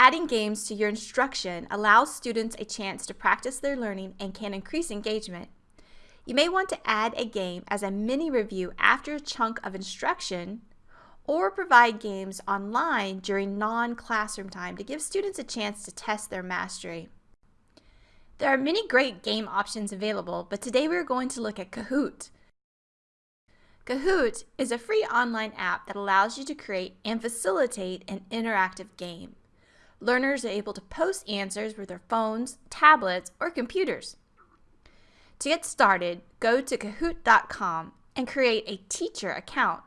Adding games to your instruction allows students a chance to practice their learning and can increase engagement. You may want to add a game as a mini review after a chunk of instruction or provide games online during non-classroom time to give students a chance to test their mastery. There are many great game options available, but today we're going to look at Kahoot. Kahoot is a free online app that allows you to create and facilitate an interactive game. Learners are able to post answers with their phones, tablets, or computers. To get started, go to kahoot.com and create a teacher account.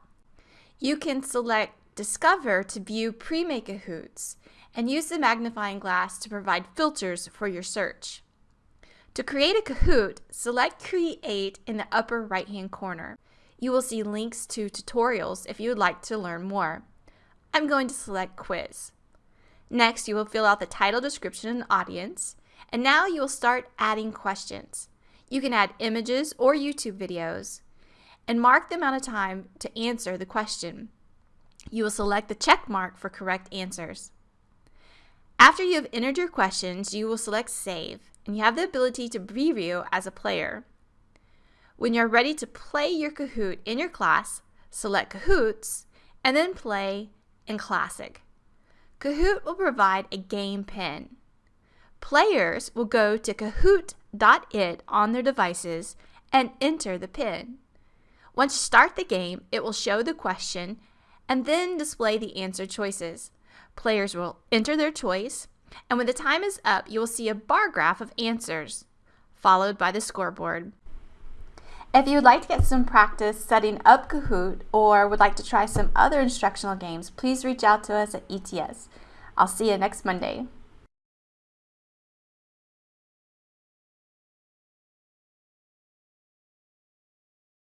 You can select Discover to view pre-made Kahoots and use the magnifying glass to provide filters for your search. To create a Kahoot, select Create in the upper right-hand corner. You will see links to tutorials if you would like to learn more. I'm going to select Quiz. Next, you will fill out the title, description, and audience. And now you will start adding questions. You can add images or YouTube videos and mark the amount of time to answer the question. You will select the check mark for correct answers. After you have entered your questions, you will select Save and you have the ability to preview as a player. When you're ready to play your Kahoot in your class, select Kahoots and then play in Classic. Kahoot will provide a game pin. Players will go to kahoot.it on their devices and enter the pin. Once you start the game, it will show the question and then display the answer choices. Players will enter their choice, and when the time is up, you will see a bar graph of answers, followed by the scoreboard. If you would like to get some practice setting up Kahoot or would like to try some other instructional games, please reach out to us at ETS. I'll see you next Monday.